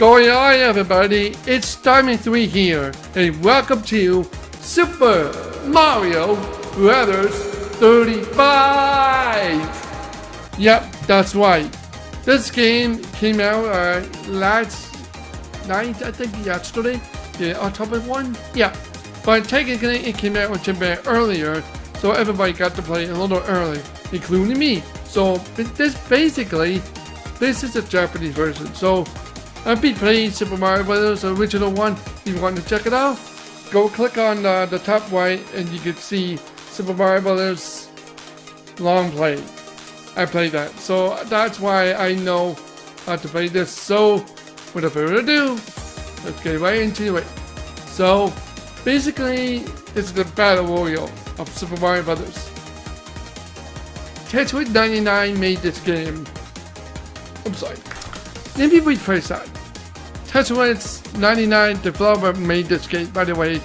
Going on, everybody? It's Starman 3 here, and welcome to Super Mario Brothers 35! Yep, that's right. This game came out uh, last night, I think, yesterday, the October 1? Yeah, but technically it came out a bit earlier, so everybody got to play a little early, including me. So this basically, this is a Japanese version. So I've been playing Super Mario Bros. original one. If you want to check it out, go click on uh, the top right and you can see Super Mario Bros. long play. I played that. So that's why I know how to play this. So without further ado, let's get right into it. So basically, it's the battle royale of Super Mario Bros. Tetris 99 made this game. I'm sorry. Let me rephrase that. Tetris 99 developer made this game, by the way.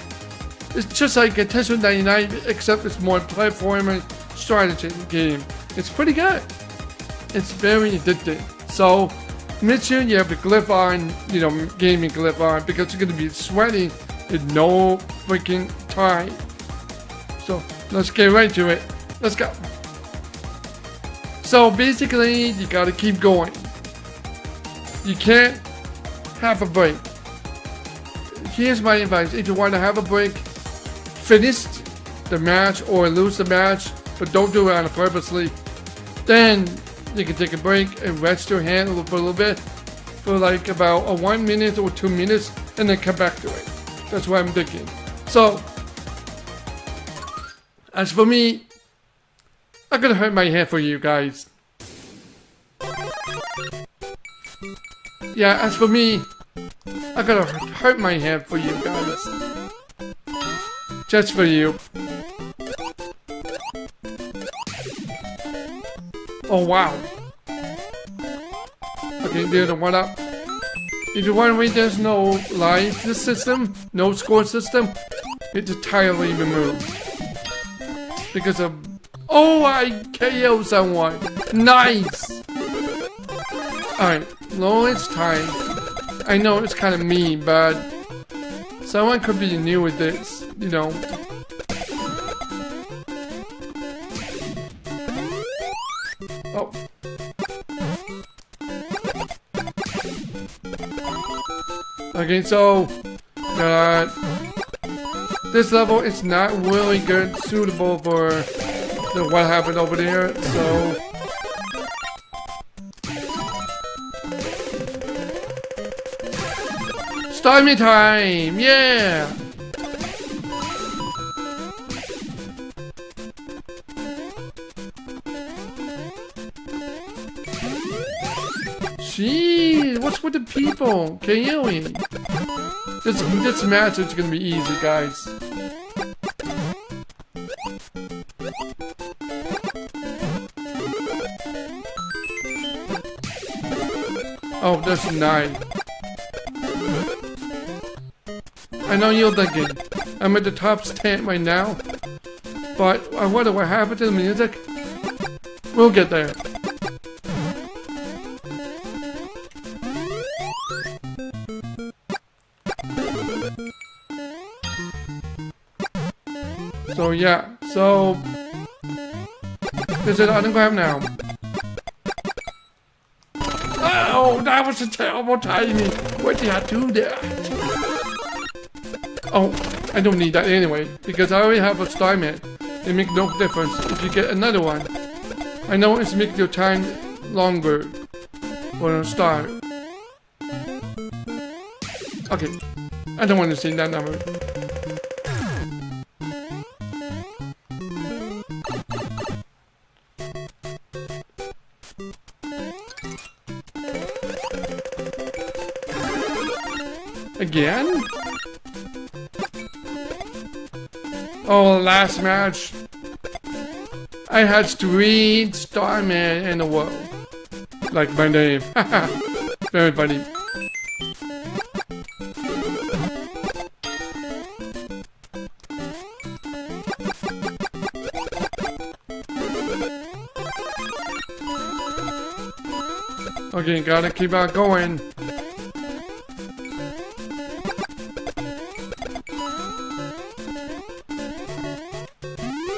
It's just like a Tetris 99, except it's more platforming strategy game. It's pretty good. It's very addictive. So, make sure you have the glyph on, you know, gaming glyph on, because you're going to be sweating in no freaking time. So, let's get right to it. Let's go. So basically, you gotta keep going. You can't have a break. Here's my advice. If you want to have a break, finish the match or lose the match, but don't do it on purposely. Then you can take a break and rest your hand for a little bit for like about a one minute or two minutes and then come back to it. That's what I'm thinking. So, as for me, I'm gonna hurt my hand for you guys. Yeah, as for me, I gotta hurt my hand for you guys. Just for you. Oh wow. Okay, a one up. If you're wondering there's no life system, no score system, it's entirely removed. Because of Oh, I KO someone. Nice. Alright, lowest time. I know it's kind of mean, but someone could be new with this, you know. Oh. Okay, so, uh, this level is not really good, suitable for the, what happened over there, so... Stormy time! Yeah! Jeez, what's with the people? Kaylee? This, this match is gonna be easy, guys. Oh, there's nine. I know you're thinking, I'm at the top 10 right now, but uh, I wonder what happened to the music. We'll get there. So yeah, so this is autograph now. Oh, that was a terrible timing. What did I do that? Oh, I don't need that anyway, because I already have a star man. It makes no difference if you get another one. I know it's make your time longer for a star. Okay, I don't want to see that number. Oh, last match. I had three Starman in the world. Like my name. Very funny. Okay, gotta keep on going.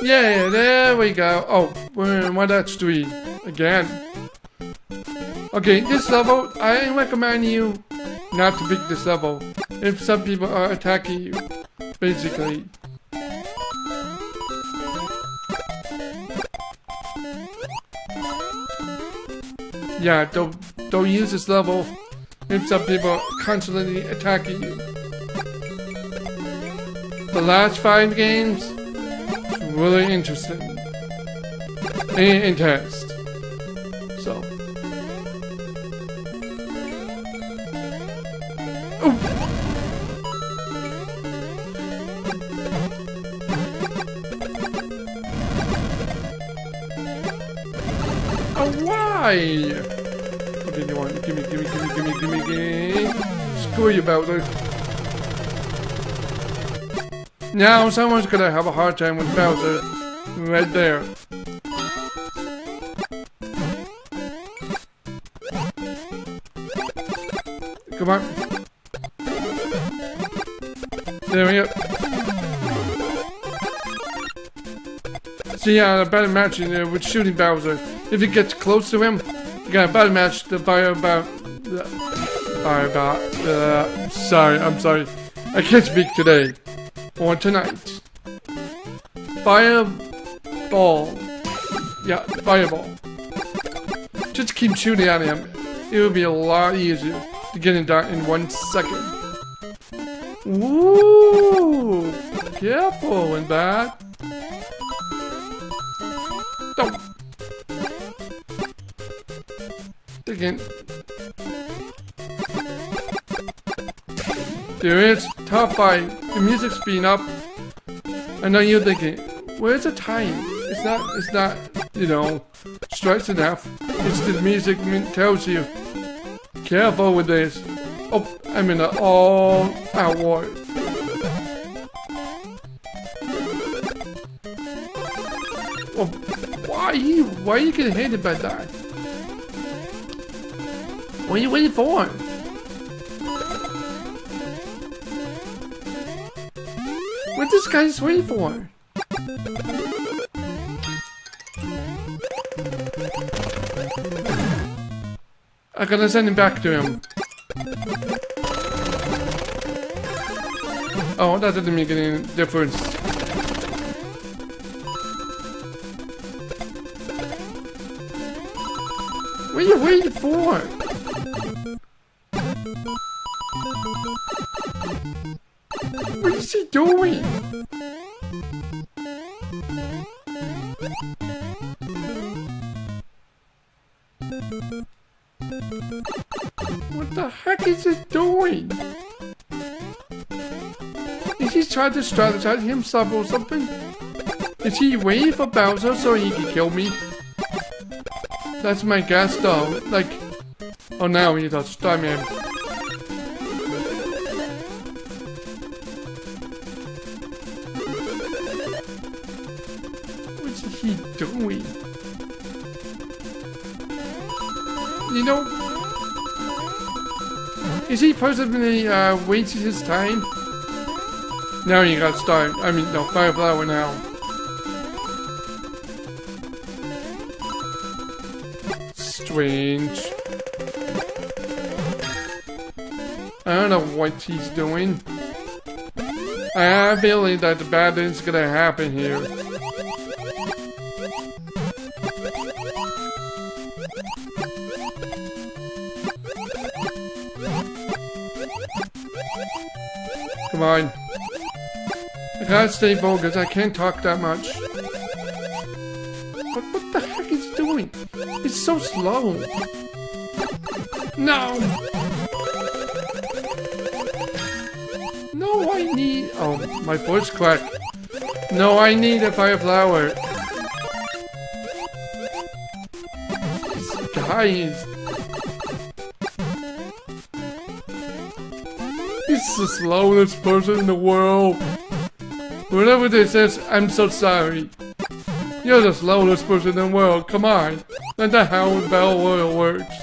Yeah, there we go. Oh, we're in what again. Okay, this level, I recommend you not to pick this level if some people are attacking you, basically. Yeah, don't don't use this level if some people are constantly attacking you. The last five games, really interesting and intense. So. Oh, why? Okay, you want? Gimme, gimme, gimme, gimme, gimme, gimme. Screw you, Bowser. Now someone's gonna have a hard time with Bowser. Right there. Come on. There we go. See, uh, a better match in there with shooting Bowser. If you get close to him, you got a better match the fire about. Uh, fire about. Uh, sorry, I'm sorry. I can't speak today. Or tonight. Fireball. Yeah, fireball. Just keep shooting at him. It would be a lot easier to get him down in one second. Ooh! Careful with that. Don't. Again. There is top five. The music's speeding up. I know you're thinking, where's the time? It's not. It's not. You know, stress enough. It's the music tells you. Careful with this. Oh, I'm in an all-out war. Oh, why are you? Why are you getting hit by that? What are you waiting for? What this guy's waiting for? I'm gonna send him back to him. Oh, that didn't make any difference. What are you waiting for? He to strategize himself or something? Is he waiting for Bowser so he can kill me? That's my guess though. Like, oh now he does. Time him. What's he doing? You know, is he possibly uh, wasting his time? Now you got to start. I mean, no, fire flower now. Strange. I don't know what he's doing. I have a feeling that the bad thing's gonna happen here. Come on. Gotta stay focused. I can't talk that much. But what the heck is doing? He's so slow. No! No, I need... Oh, my voice cracked. No, I need a fire flower. This guy is... He's the slowest person in the world. Whatever this is, I'm so sorry. You're the slowest person in the world, come on. Let the how Bell Royal works.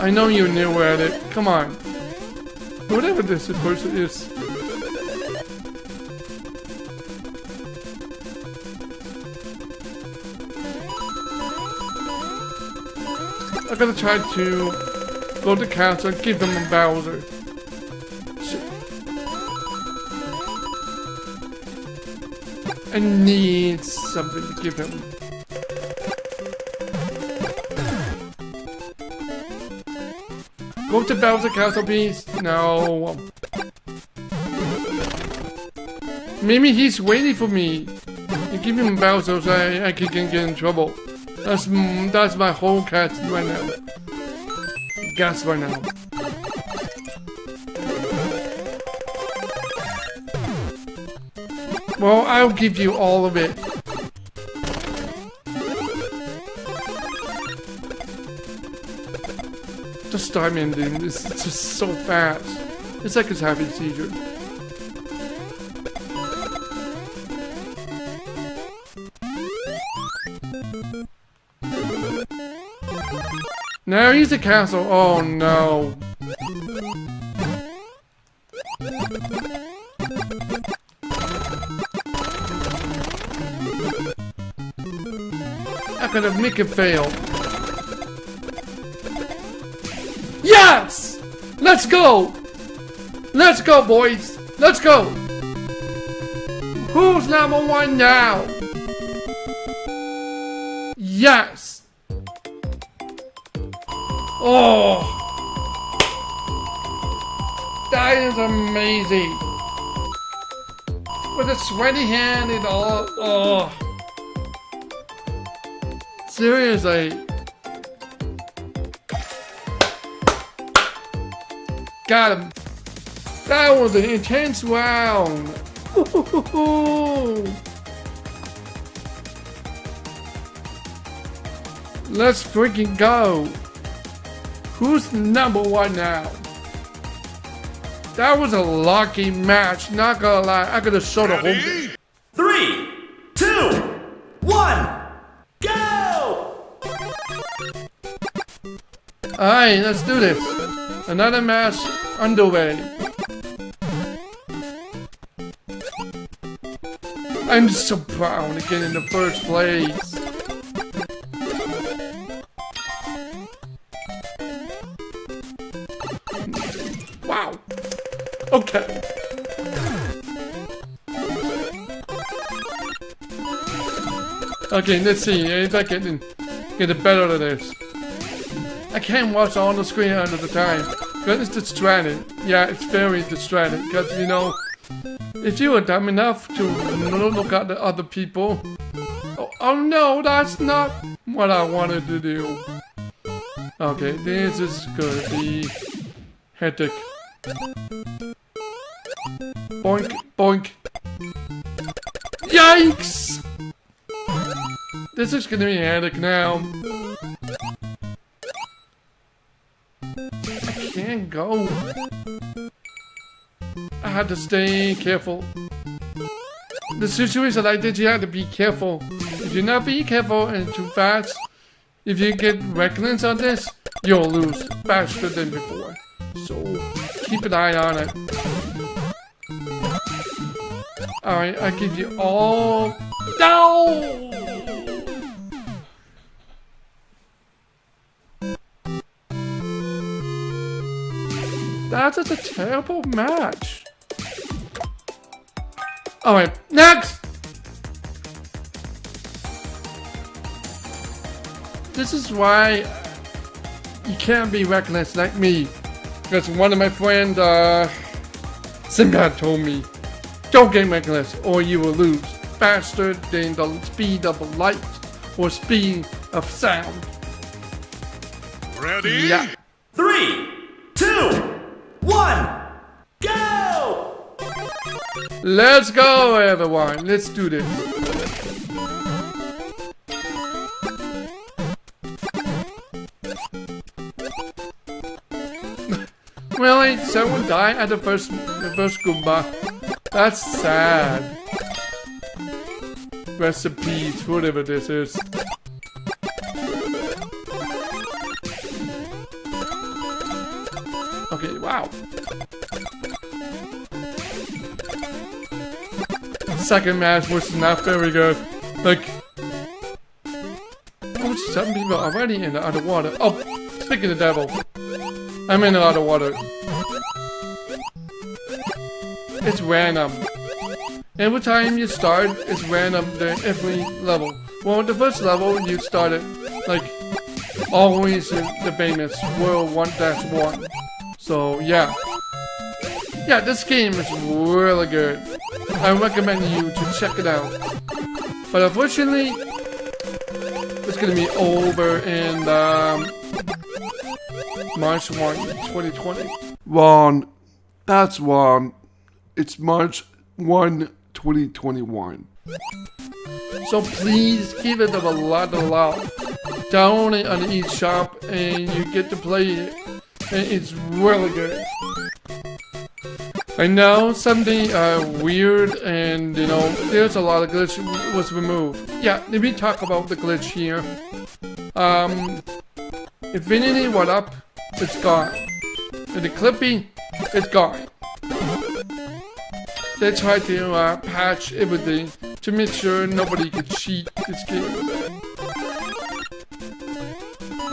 I know you're new at it, come on. Whatever this person is. I'm gonna try to go to council and give them a Bowser. I need something to give him. Go to Bowser Castle, please. No. Maybe he's waiting for me. You give him Bowser so I, I can get in trouble. That's that's my whole cat right now. Gas right now. Well, I'll give you all of it. Just time ending. This is just so fast. It's like it's having seizure. Now he's a castle. Oh no. Have make fail. Yes! Let's go! Let's go, boys! Let's go! Who's number one now? Yes! Oh! That is amazing! With a sweaty hand and all, oh! Seriously. Got him. That was an intense round. Let's freaking go. Who's number one now? That was a lucky match, not gonna lie. I could have showed a whole Alright, let's do this. Another match underway. I'm so proud to get in the first place. Wow. Okay. Okay, let's see if I can get it better than this. I can't watch on the screen under the time. Because it's distracting. Yeah, it's very distracting. Because, you know, if you were dumb enough to look at the other people... Oh, oh no, that's not what I wanted to do. Okay, this is gonna be hectic. Boink, boink. Yikes! This is gonna be hectic now. Can't go. I had to stay careful. The situation like this, you have to be careful. If you're not being careful and too fast, if you get reckless on this, you'll lose faster than before. So, keep an eye on it. Alright, I give you all... No! That's just a terrible match. Alright, next! This is why you can't be reckless like me. Because one of my friends, uh, Simba told me, don't get reckless or you will lose faster than the speed of light or speed of sound. Ready? Yeah. One, go! Let's go, everyone. Let's do this. really? Someone died at the first, the first Goomba? That's sad. Recipes, whatever this is. Second match was not very good. Like, oh, some people already in the underwater. Oh, Speaking of the devil, I'm in a lot of water. It's random. Every time you start, it's random the every level. Well, the first level you started like always in the famous World 1 1. So yeah. Yeah, this game is really good. I recommend you to check it out. But unfortunately, it's gonna be over in um, March 1, 2020. Wrong. That's wrong. It's March 1, 2021. So please give it a lot of love. Download it on the eShop and you get to play it. And it's really good. I know something uh, weird and you know there's a lot of glitch was removed. Yeah, let me talk about the glitch here. Um, Infinity One Up, it's gone. And the Clippy, it's gone. They tried to uh, patch everything to make sure nobody could cheat this game.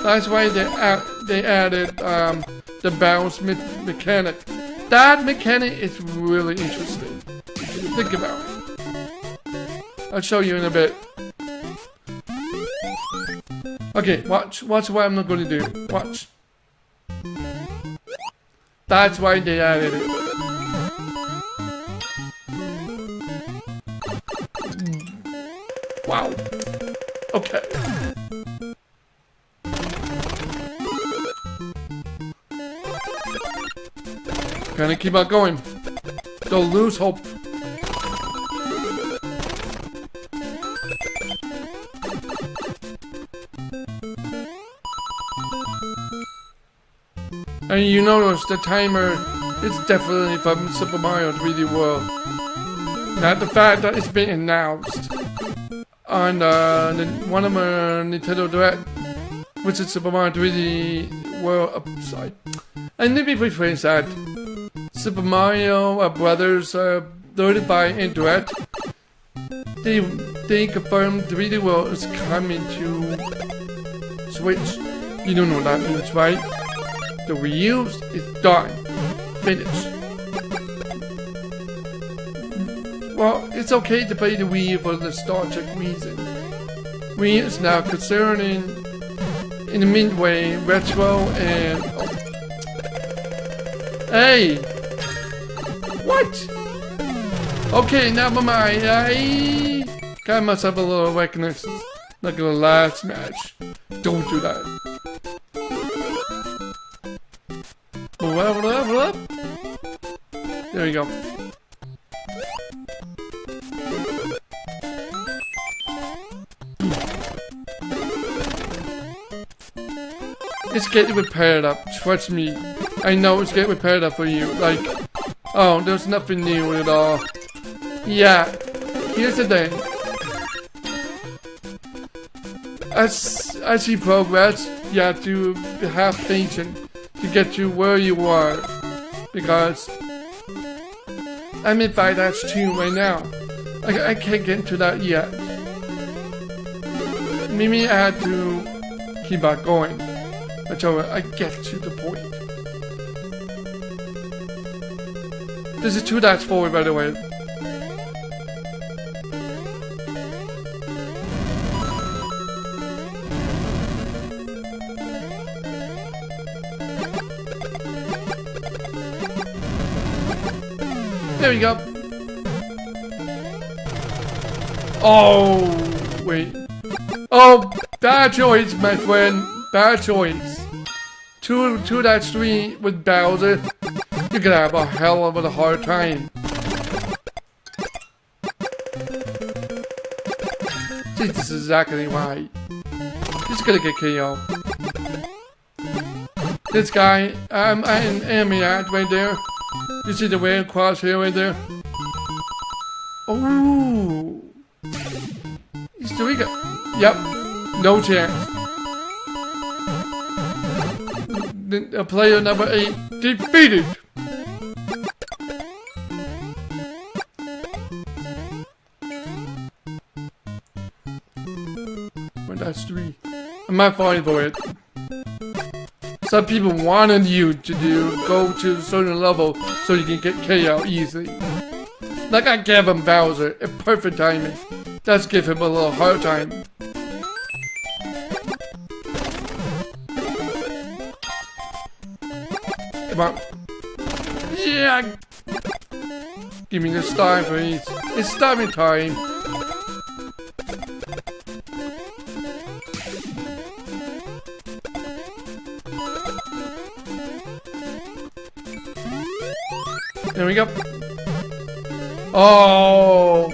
That's why they add, they added um, the bounce me mechanic. That mechanic is really interesting. Think about it. I'll show you in a bit. Okay, watch. Watch what I'm not going to do. Watch. That's why they added it. Hmm. Wow. Okay. Gonna keep on going. Don't lose hope. And you notice the timer is definitely from Super Mario 3D World. Not the fact that it's been announced on uh, one of my Nintendo Direct, which is Super Mario 3D World upside. And let me rephrase that. Super Mario uh, Brothers uh, 35 and Direct. They they confirmed 3D World is coming to Switch. You don't know that means, right? The U is done. Finished. Well, it's okay to play the Wii for the nostalgic reason. Wii is now concerning in the midway retro and oh. Hey! What? Okay, never mind. I got myself a little weakness. Like the last match. Don't do that. There you go. It's getting repaired up, trust me. I know it's getting repaired up for you. Like, oh, there's nothing new at all. Yeah, here's the thing. As, as you progress, you have to have patience to get to where you are. Because I'm in 5 2 right now. I, I can't get into that yet. Maybe I had to keep on going until I get to the point. This is 2 dash forward by the way. There we go. Oh, wait. Oh, bad choice, my friend. Bad choice. Two, two that three with Bowser. You're gonna have a hell of a hard time. See, this is exactly why. He's gonna get KO. This guy, I'm enemy at right there. You see the way across here right there? Oh, he's doing it. Yep, no chance. The player number eight defeated. I'm not falling for it. Some people wanted you to do go to a certain level so you can get KO easy. Like I gave him Bowser, a perfect timing. Let's give him a little hard time. Come on. Yeah! Give me the star, please. It's starving time. There we go. Oh!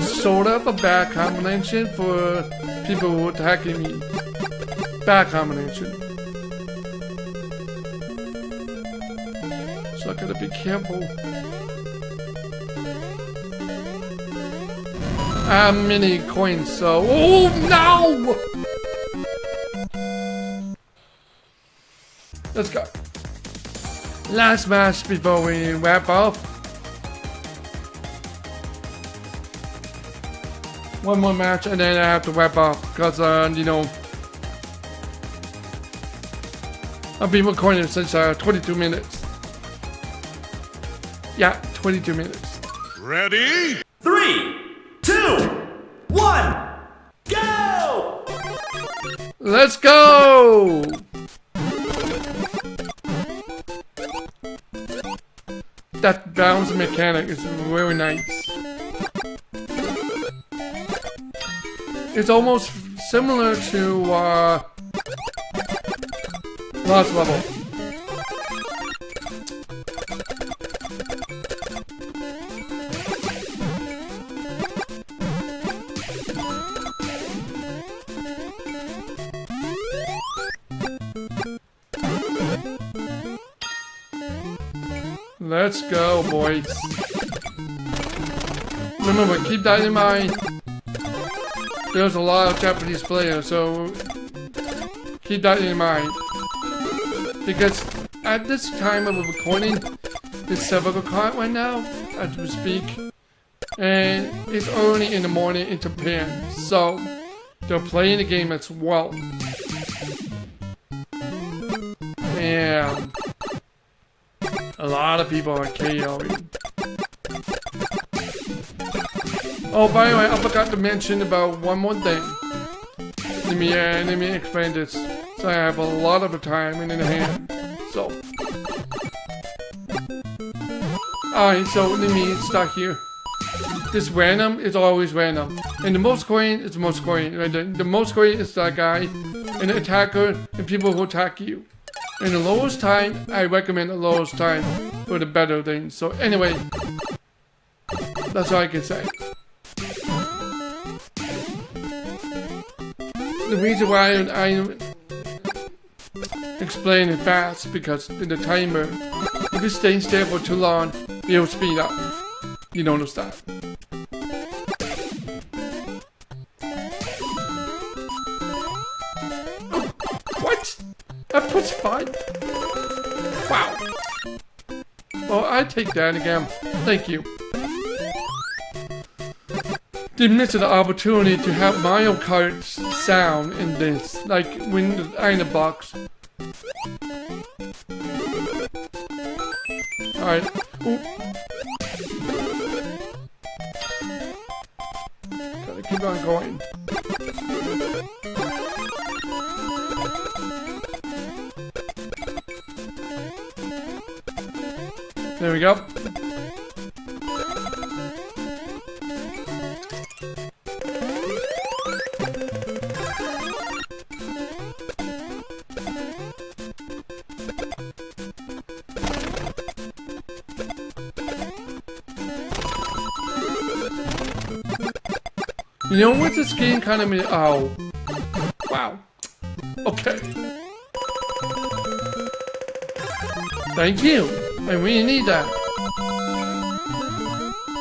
Sort of a bad combination for people attacking me. Bad combination. So I gotta be careful. I have many coins, so... Oh, no! Let's go. Last match before we wrap up. One more match and then I have to wrap up because, uh, you know, I've been recording since uh, 22 minutes. Yeah, 22 minutes. Ready? Bounce mechanic is very nice. It's almost similar to uh, last level. Let's go, boys. Remember, keep that in mind. There's a lot of Japanese players, so keep that in mind. Because at this time of recording, it's 7 o'clock right now, as we speak. And it's early in the morning in Japan, so they're playing the game as well. And a lot of people are KOing. Oh, by the way, I forgot to mention about one more thing. Let me, uh, let me explain this. So I have a lot of time in hand. So. Alright, so let me start here. This random is always random. And the most coin is the most coin. Right? The, the most coin is that guy, the attacker, and people who attack you. And the lowest time, I recommend the lowest time for the better thing. So anyway, that's all I can say. The reason why I explain it fast because in the timer, if you stay still for too long, it will speed up. You don't understand. That puts five? Wow. Well, I take that again. Thank you. They missed the opportunity to have Mario Kart sound in this, like when in the box. Alright. You know what this game kind of? Oh. Wow. Okay. Thank you. I really need that.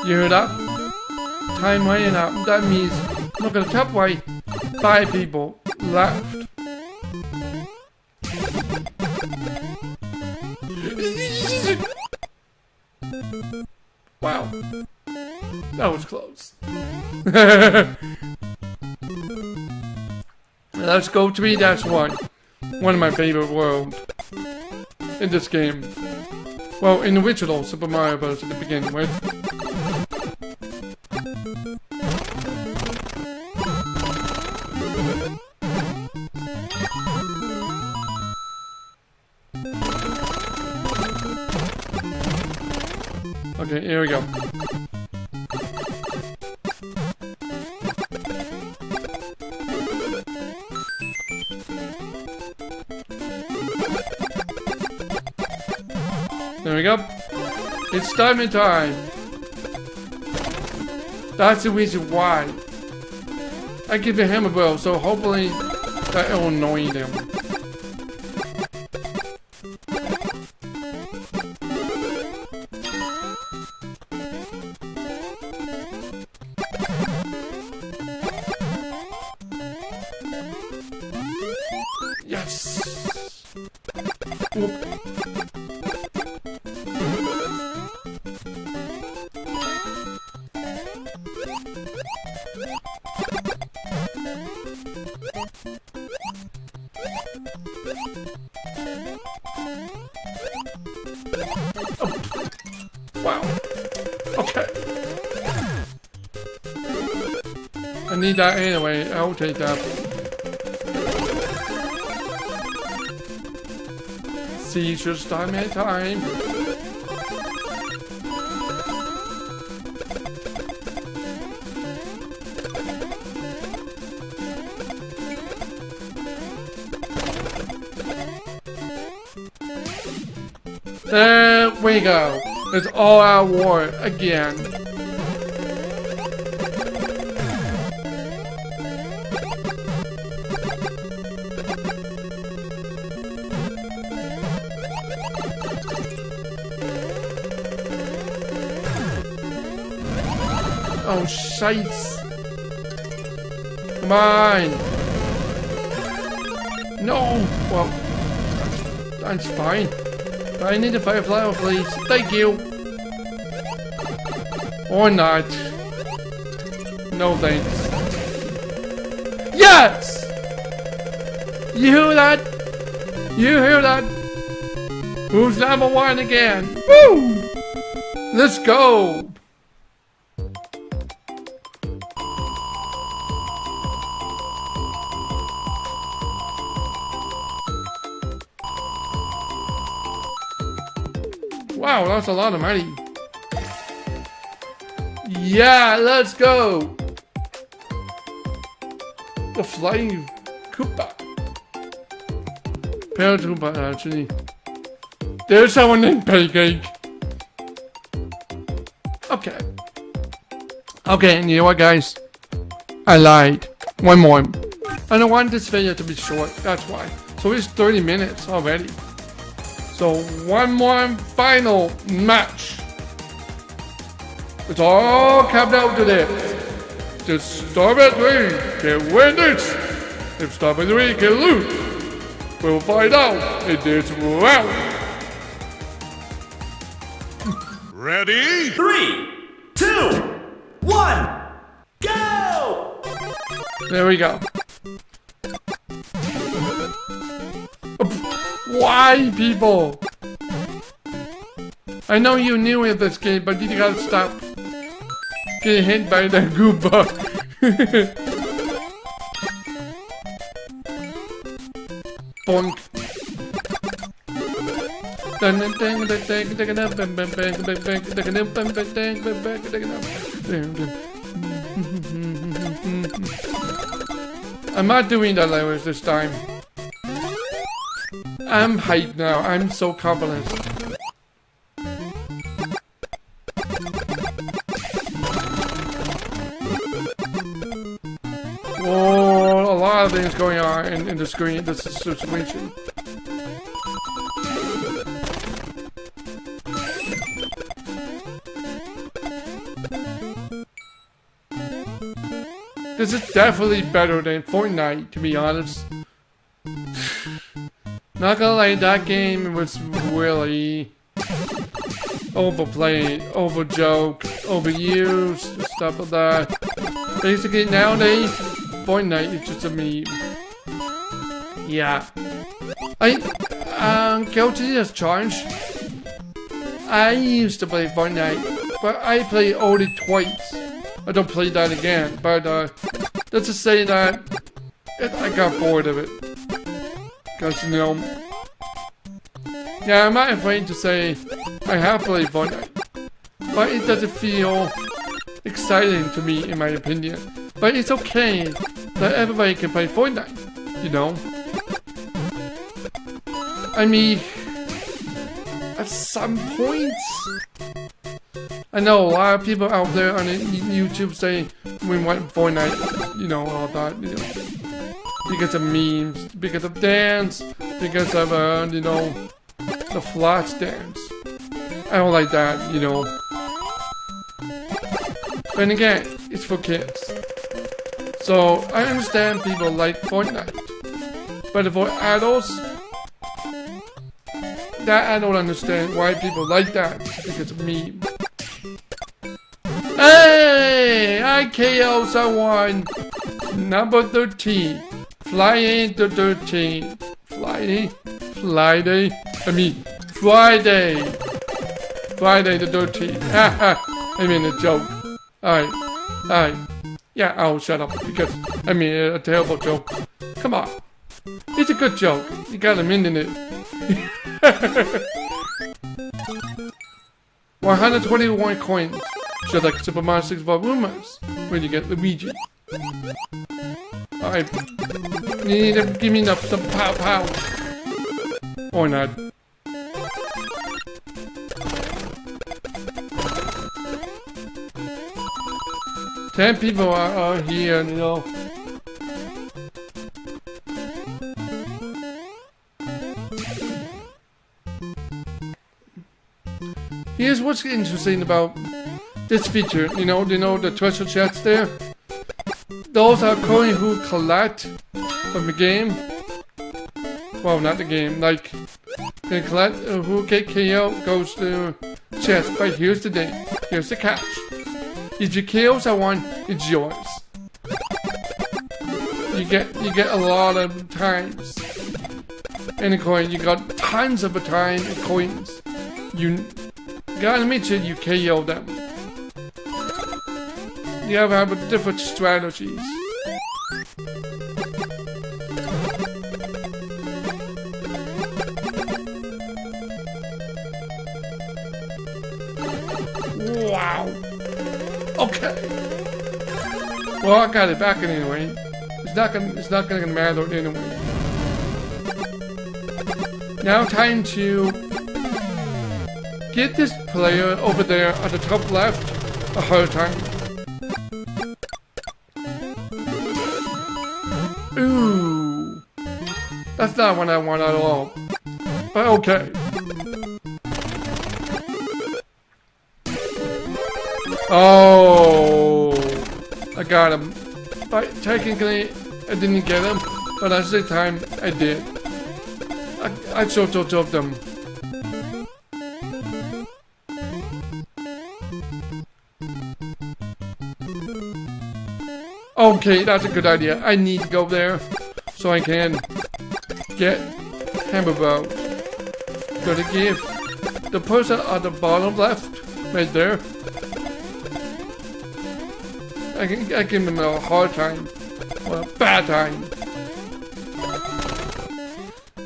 You heard that? Time running out. That means look at the top right. Five people left. Wow. That was close. Let's go to me, that's one. one of my favorite worlds in this game. Well, in the original Super Mario Bros. the beginning, right? Time. That's the reason why. I give him a hammer bro, so hopefully that will annoy them. Need that anyway. I'll take that. Seizures time and time. There we go. It's all out war again. Oh, shites. Come on. No. Well, that's fine. I need a firefly, please. Thank you. Or not. No thanks. Yes! You hear that? You hear that? Who's number one again? Woo! Let's go! Wow, that's a lot of money. Yeah, let's go! The flying Koopa. Parakoopa, actually. There's someone named Pancake. Okay. Okay, and you know what, guys? I lied. One more. I don't want this video to be short, that's why. So it's 30 minutes already. So one more final match. It's all come down to this. Just start three can win this. If stop at three can lose. We'll find out in this round. Ready? Three, two, one, go! There we go. Why, people? I know you knew it this game, but did you gotta stop getting hit by the Goomba. Bonk. I'm not doing that language this time. I'm hyped now. I'm so confident. Whoa, a lot of things going on in, in the screen, this situation. This is definitely better than Fortnite, to be honest. Not gonna lie, that game was really overplayed, overjoked, overused, stuff like that. Basically, nowadays, Fortnite is just a meme. Yeah. I um guilty as charged. I used to play Fortnite, but I play only twice. I don't play that again, but uh, let's just say that I got bored of it. Because, you know, yeah, I'm not afraid to say I have played Fortnite, but it doesn't feel exciting to me, in my opinion. But it's okay that everybody can play Fortnite, you know? I mean, at some points, I know a lot of people out there on YouTube say we want Fortnite, you know, all that, you know, because of memes, because of dance, because of, uh, you know, the flash dance. I don't like that, you know. But again, it's for kids. So, I understand people like Fortnite. But for adults, that I don't understand why people like that because of me. Hey! I KO someone! Number 13. Flying the 13. Flying? Friday? I mean, Friday! Friday the 13th. Haha! I mean a joke. Alright. Alright. Yeah, I'll shut up because, I mean, a terrible joke. Come on. It's a good joke. You got a minute in it. 121 coins. Just like Super Mario 6 Rumors when you get Luigi. You need to give me the, the pow pow. Or not. Ten people are, are here, you know. Here's what's interesting about this feature. You know, you know the treasure chests there? Those are coins who collect from the game. Well, not the game, like, they collect uh, who get KO goes to chest. But here's the thing, here's the catch. If you kill someone, it's yours. You get you get a lot of times in a coin. You got tons of time in coins. You Gotta make sure you KO them. You have have different strategies. Wow. Okay. Well, I got it back anyway. It's not gonna. It's not gonna matter anyway. Now time to Get this player over there at the top left a hard time. That's not what I want at all. But okay. Oh. I got him. But technically, I didn't get him. But at the time, I did. I, I sort of them. Okay, that's a good idea. I need to go there so I can get hamburger. Gotta give the person at the bottom left, right there. I can I give him a hard time. Well, a bad time.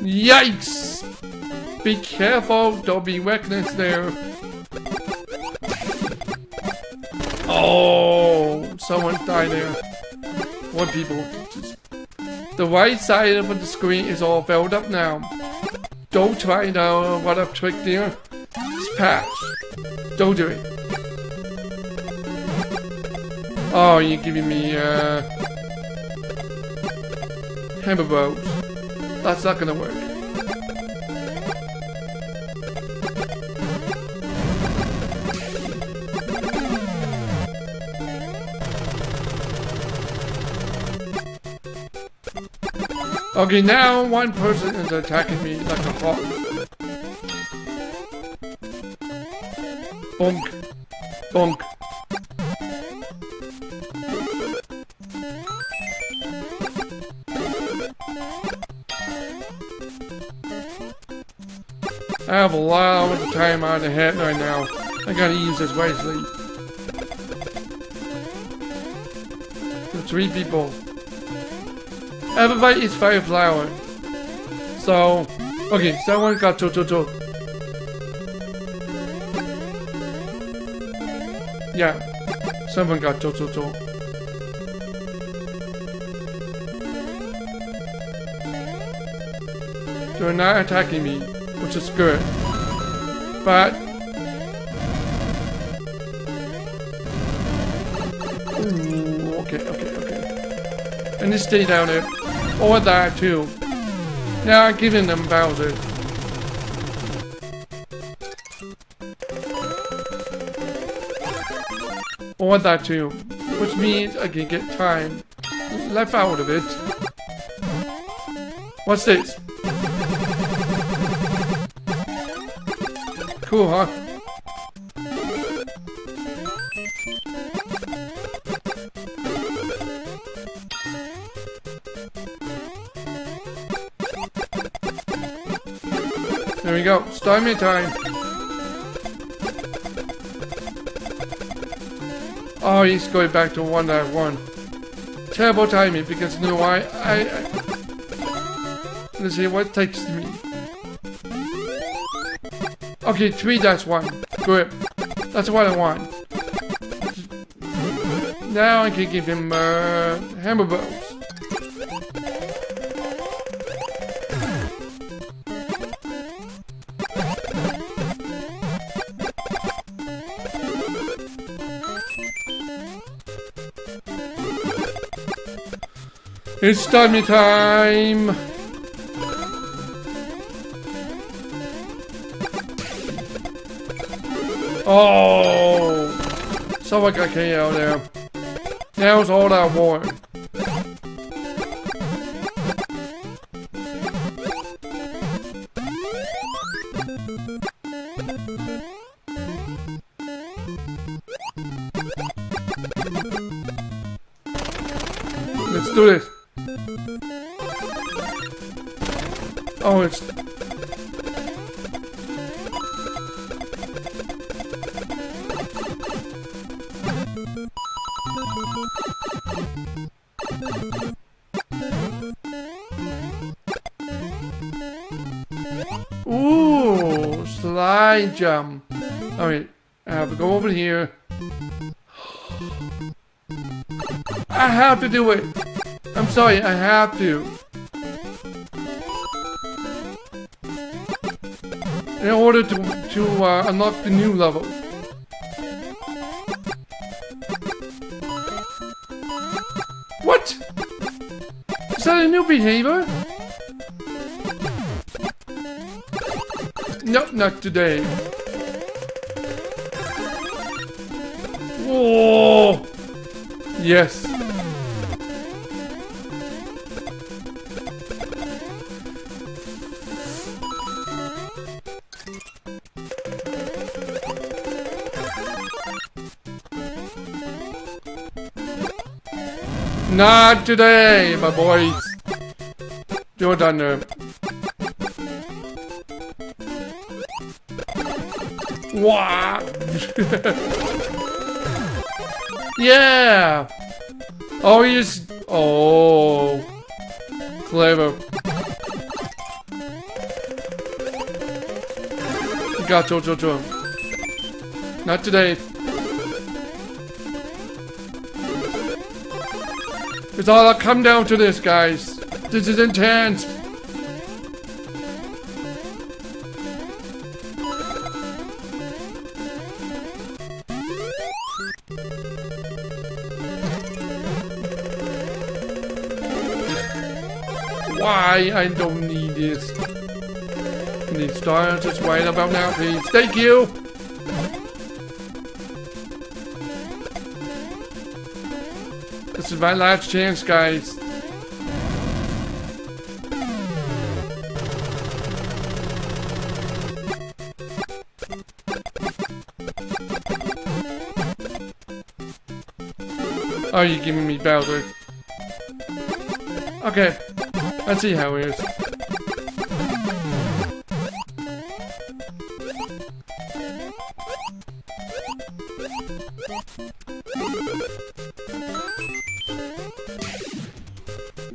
Yikes! Be careful, don't be reckless there. Oh, someone died there one people. The right side of the screen is all filled up now. Don't try now what I've tricked there. It's patch. Don't do it. Oh, you're giving me, uh... Hammer. That's not gonna work. Okay, now one person is attacking me like a hawk. Bonk. Bonk. I have a lot of time on the head right now. I gotta use this wisely. The three people. Everybody eats fire flower. So, okay, someone got to to to. Yeah, someone got to to to. They're not attacking me, which is good. But Ooh, okay, okay, okay. And they stay down there. Or that too. Now I'm giving them Bowser. Or that too. Which means I can get time left out of it. What's this? Cool, huh? Go. Start me time. Oh, he's going back to one that one. Terrible timing because you know why? I, I let's see what takes me. Okay, three that's one. Good. That's what I want. Now I can give him uh, hammer It's dummy time! Oh! Someone got KO there. Now's all I want. Slide jump. Alright, I have to go over here. I have to do it. I'm sorry, I have to. In order to, to uh, unlock the new level. What? Is that a new behavior? Not today. Oh, Yes. Not today, my boys. You're done. Wow. yeah. Oh, he's. Oh. Clever. Got Joe, Joe, Joe. Not today. It's all come down to this, guys. This is intense. Why? I don't need this. Need stars just right about now, please. Thank you. This is my last chance, guys. Oh, Are you giving me Bowser? Okay, Let's see how it is.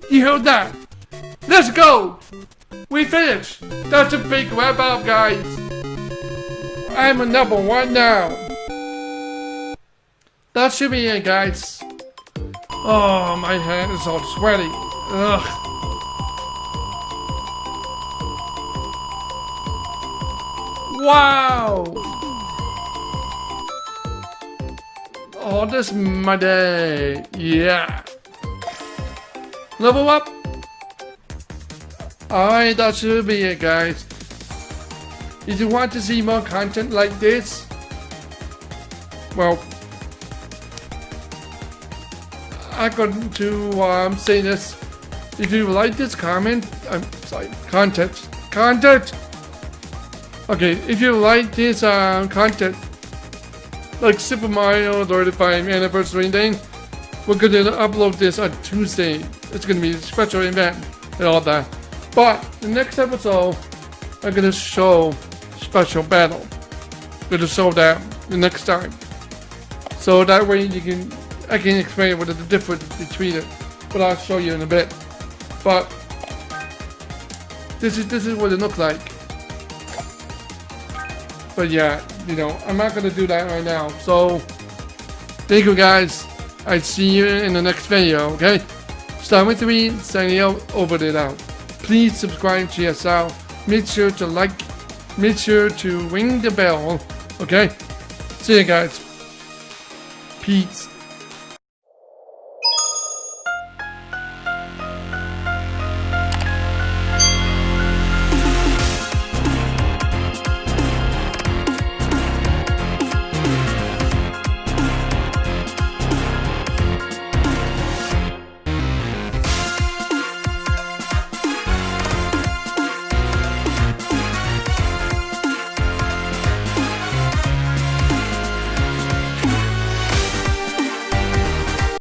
You heard that? Let's go! We finished! That's a big wrap up, guys! I'm a number one now! That should be it, guys. Oh, my hand is all sweaty. Ugh. Wow! Oh, this is my day. Yeah. Level up. Alright, that should be it, guys. If you want to see more content like this, well, I'm going to um, say this. If you like this comment, I'm sorry, content, content. Okay, if you like this um, content, like Super Mario 35 anniversary thing, we're going to upload this on Tuesday. It's going to be a special event and all that. But the next episode, I'm going to show special battle. going to show that the next time. So that way you can, I can explain what is the difference between it. But I'll show you in a bit. But this is this is what it looks like. But yeah, you know, I'm not gonna do that right now. So thank you guys. I see you in the next video, okay? Start with me signing out over it out. Please subscribe to yourself. Make sure to like, make sure to ring the bell, okay? See you guys. Peace.